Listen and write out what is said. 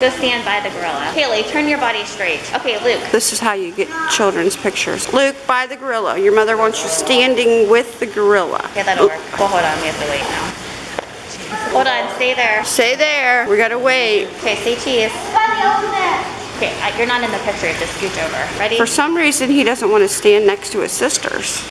Go stand by the gorilla. Kaylee. turn your body straight. Okay, Luke. This is how you get children's pictures. Luke, by the gorilla. Your mother wants you standing with the gorilla. Okay, that'll work. Well, hold on. We have to wait now. Hold on. Stay there. Stay there. We gotta wait. Okay, say cheese. Okay, you're not in the picture. Just scooch over. Ready? For some reason, he doesn't want to stand next to his sisters.